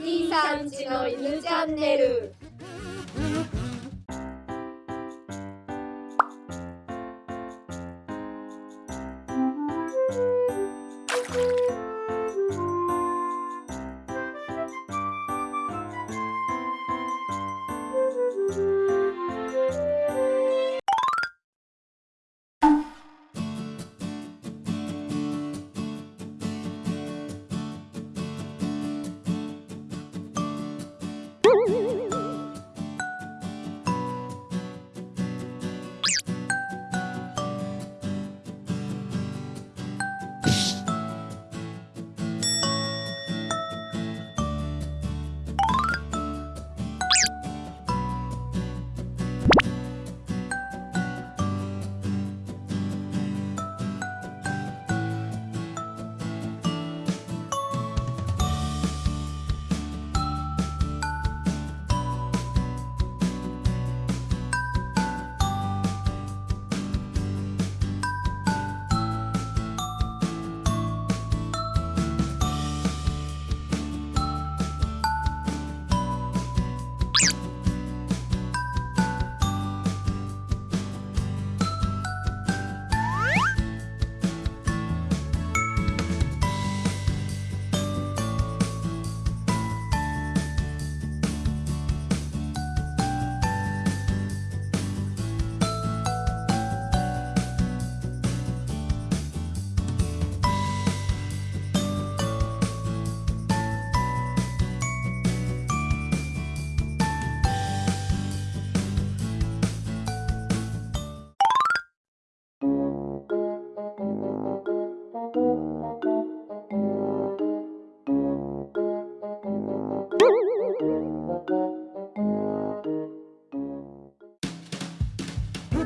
兄さんちの犬チャンネル。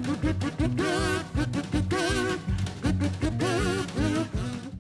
do do do do do